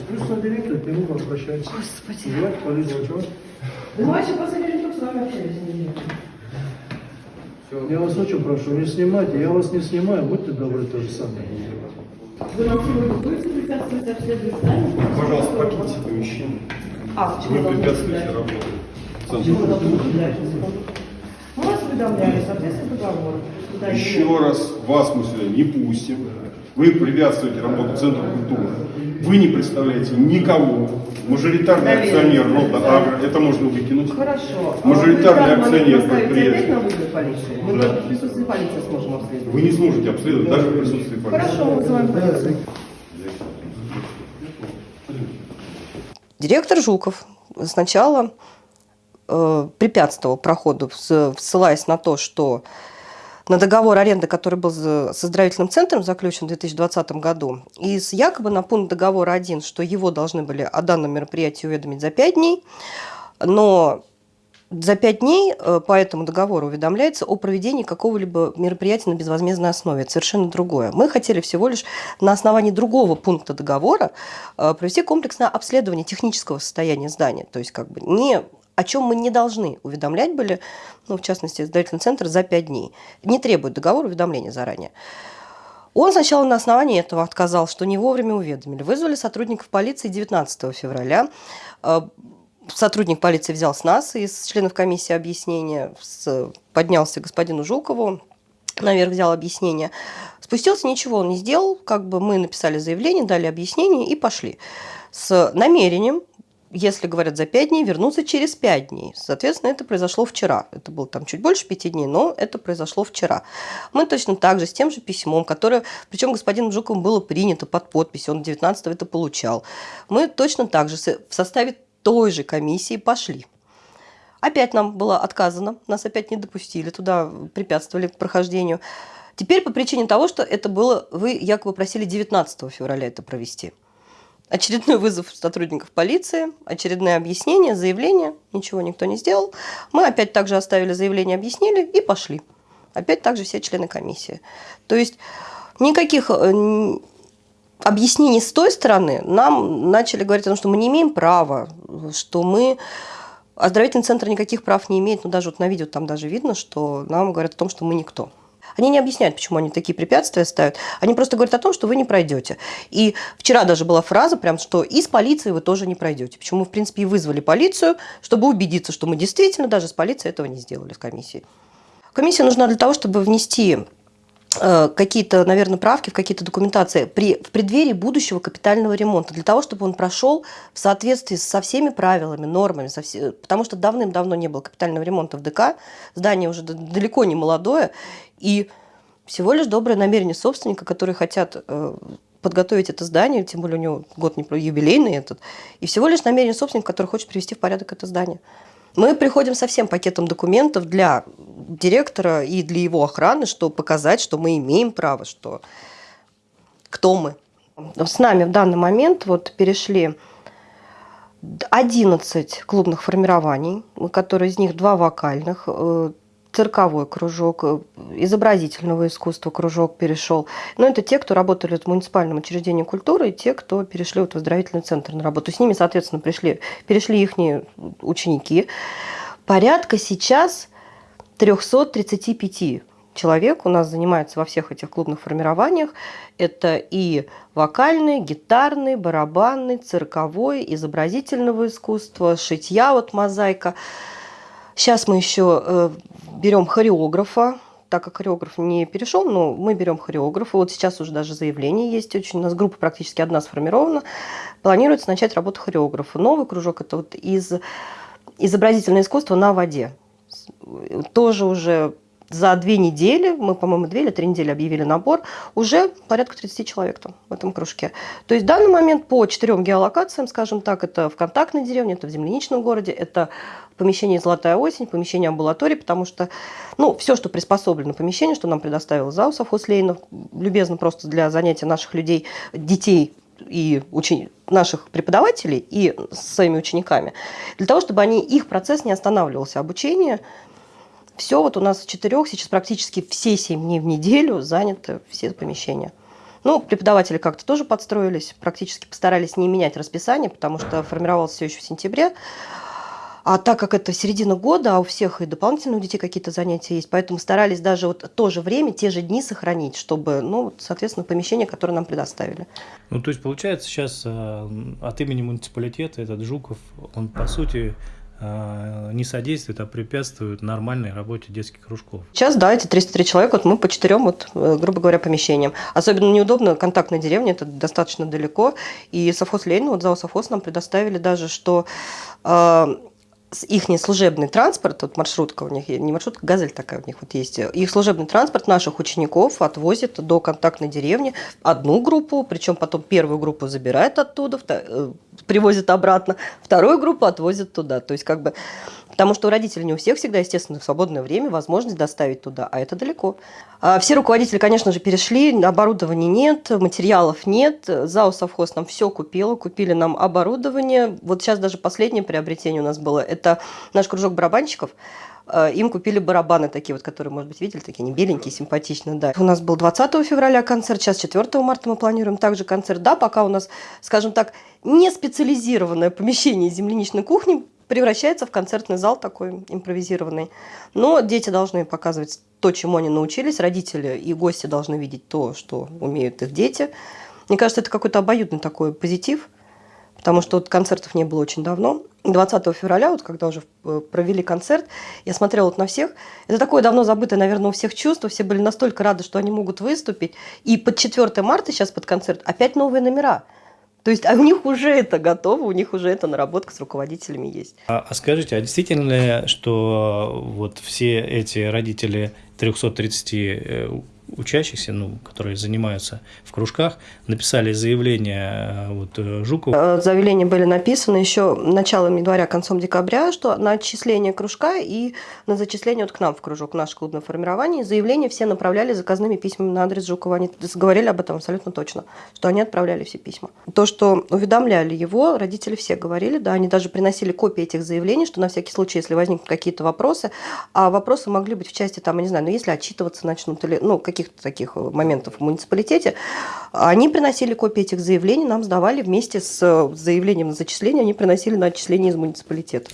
Спустя директор к нему обращается. Господи. Звать полицию. Чего? Давайте посмотрим, как с вами общались неделю. Я вас очень прошу, не снимайте. Я вас не снимаю, будьте добры, то же самое. Вы нам сегодня будете препятствовать обследованию здания? Пожалуйста, покиньте помещение. А, почему Вы препятствуете работе. Почему вы? Мы вас уведомляли, соответственно, договор. Еще раз вас мы сюда не пустим. Вы препятствуете работе Центра культуры. Вы не представляете никого. Мажоритарный Доверие. акционер рода Агро. Это можно выкинуть. Хорошо. Мажоритарный А данный момент акционер предприятия. Мы Да. в присутствии полиции сможем обследовать. Вы не сможете обследовать даже в присутствии полиции. Хорошо, мы вызываем полицию. Директор Жуков сначала э, препятствовал проходу, ссылаясь на то, что на договор аренды, который был за- с оздоровительным центром заключен в 2020 году, и с якобы на пункт договора один, что его должны были о данном мероприятии уведомить за пять дней, но за пять дней э, по этому договору уведомляется о проведении какого-либо мероприятия на безвозмездной основе. Это совершенно другое. Мы хотели всего лишь на основании другого пункта договора э, провести комплексное обследование технического состояния здания. То есть как бы не о чем мы не должны уведомлять были, ну, в частности, издательный центр за пять дней. Не требует договор уведомления заранее. Он сначала на основании этого отказал, что не вовремя уведомили. Вызвали сотрудников полиции 19 февраля. Э, Сотрудник полиции взял с нас, из членов комиссии объяснение, с- поднялся к господину Жукову, наверх взял объяснение. Спустился, ничего он не сделал, как бы мы написали заявление, дали объяснение и пошли. С намерением, если говорят за пять дней, вернуться через пять дней. Соответственно, это произошло вчера. Это было там чуть больше пяти дней, но это произошло вчера. Мы точно так же, с тем же письмом, которое, причем господином Жуковым было принято под подпись, он 19 это получал. Мы точно так же в составе той же комиссии пошли. Опять нам было отказано, нас опять не допустили, туда препятствовали прохождению. Теперь по причине того, что это было, вы якобы просили 19 февраля это провести. Очередной вызов сотрудников полиции, очередное объяснение, заявление, ничего никто не сделал. Мы опять также оставили заявление, объяснили и пошли. Опять также все члены комиссии. То есть никаких э, объяснений с той стороны нам начали говорить о том, что мы не имеем права, что мы оздоровительный центр никаких прав не имеет, ну даже вот на видео там даже видно, что нам говорят о том, что мы никто. Они не объясняют, почему они такие препятствия ставят. Они просто говорят о том, что вы не пройдете. И вчера даже была фраза, прям, что и с полицией вы тоже не пройдете. Почему в принципе, и вызвали полицию, чтобы убедиться, что мы действительно даже с полицией этого не сделали, с комиссией. Комиссия нужна для того, чтобы внести какие-то, наверное, правки в какие-то документации при, в преддверии будущего капитального ремонта, для того, чтобы он прошел в соответствии со всеми правилами, нормами, со все- потому что давным-давно не было капитального ремонта в ДК, здание уже далеко не молодое, и всего лишь доброе намерение собственника, которые хотят э, подготовить это здание, тем более у него год не юбилейный этот, и всего лишь намерение собственника, который хочет привести в порядок это здание. Мы приходим со всем пакетом документов для директора и для его охраны, чтобы показать, что мы имеем право, что кто мы. С нами в данный момент вот перешли 11 клубных формирований, которые из них два вокальных, э, цирковой кружок, э, изобразительного искусства кружок перешел. Но это те, кто работали в муниципальном учреждении культуры, и те, кто перешли вот в оздоровительный центр на работу. С ними, соответственно, пришли, перешли их ученики. Порядка сейчас 335 человек у нас занимается во всех этих клубных формированиях. Это и вокальный, гитарный, барабанный, цирковой, изобразительного искусства, шитья, вот мозаика. Сейчас мы еще э, берем хореографа, так как хореограф не перешел, но мы берем хореографа. Вот сейчас уже даже заявление есть очень. У нас группа практически одна сформирована. Планируется начать работу хореографа. Новый кружок – это вот из изобразительное искусство на воде. Тоже уже за две недели, мы, по-моему, две или три недели объявили набор, уже порядка 30 человек там в этом кружке. То есть в данный момент по четырем геолокациям, скажем так, это в контактной деревне, это в земляничном городе, это помещение «Золотая осень», помещение амбулатории, потому что, ну, все, что приспособлено помещение, что нам предоставил ЗАУ совхоз Ленинов, любезно просто для занятия наших людей, детей и учени... наших преподавателей и с своими учениками, для того, чтобы они, их процесс не останавливался, обучение, все вот у нас с четырех, сейчас практически все семь дней в неделю заняты все помещения. Ну, преподаватели как-то тоже подстроились, практически постарались не менять расписание, потому что формировалось все еще в сентябре. А так как это середина года, а у всех и дополнительно у детей какие-то занятия есть, поэтому старались даже вот то же время, те же дни сохранить, чтобы, ну, соответственно, помещение, которое нам предоставили. Ну, то есть, получается, сейчас э, от имени муниципалитета этот Жуков, он, по сути, э, не содействует, а препятствует нормальной работе детских кружков. Сейчас, да, эти 303 человека, вот мы по четырем, вот, э, грубо говоря, помещениям. Особенно неудобно контактная деревня, это достаточно далеко. И совхоз Ленина, вот зал совхоз нам предоставили даже, что э, их служебный транспорт, вот маршрутка у них, не маршрутка, газель такая у них вот есть, их служебный транспорт наших учеников отвозит до контактной деревни одну группу, причем потом первую группу забирает оттуда, привозит обратно, вторую группу отвозит туда. То есть как бы Потому что у родителей не у всех всегда, естественно, в свободное время возможность доставить туда, а это далеко. А Все руководители, конечно же, перешли, оборудования нет, материалов нет. ЗАО «Совхоз» нам все купило, купили нам оборудование. Вот сейчас даже последнее приобретение у нас было, это наш кружок барабанщиков. Э, Им купили барабаны такие вот, которые, может быть, видели, такие не беленькие, симпатичные, да. У нас был 20 февраля концерт, сейчас 4 марта мы планируем также концерт. Да, пока у нас, скажем так, не специализированное помещение земляничной кухни превращается в концертный зал такой импровизированный. Но дети должны показывать то, чему они научились, родители и гости должны видеть то, что умеют их дети. Мне кажется, это какой-то обоюдный такой позитив, потому что вот концертов не было очень давно. 20 февраля, вот когда уже э, провели концерт, я смотрела вот на всех. Это такое давно забытое, наверное, у всех чувство. Все были настолько рады, что они могут выступить. И под 4 марта сейчас под концерт опять новые номера. То есть а у них уже это готово, у них уже эта наработка с руководителями есть. А, а скажите, а действительно ли, что вот все эти родители 330 э, учащихся, ну, которые занимаются в кружках, написали заявление э, вот, э, Жукову Э, Заявления были написаны еще началом января, концом декабря, что на отчисление кружка и на зачисление вот к нам в кружок, в наше клубное формирование. Заявления все направляли заказными письмами на адрес Жукова. Они говорили об этом абсолютно точно, что они отправляли все письма. То, что уведомляли его, родители все говорили, да, они даже приносили копии этих заявлений, что на всякий случай, если возникнут какие-то вопросы, а вопросы могли быть в части, там, я не знаю, ну, если отчитываться начнут или, ну, каких-то таких моментов в муниципалитете, они приносили копии этих заявлений, нам сдавали вместе с заявлением на зачисление, они приносили на отчисление из муниципалитета.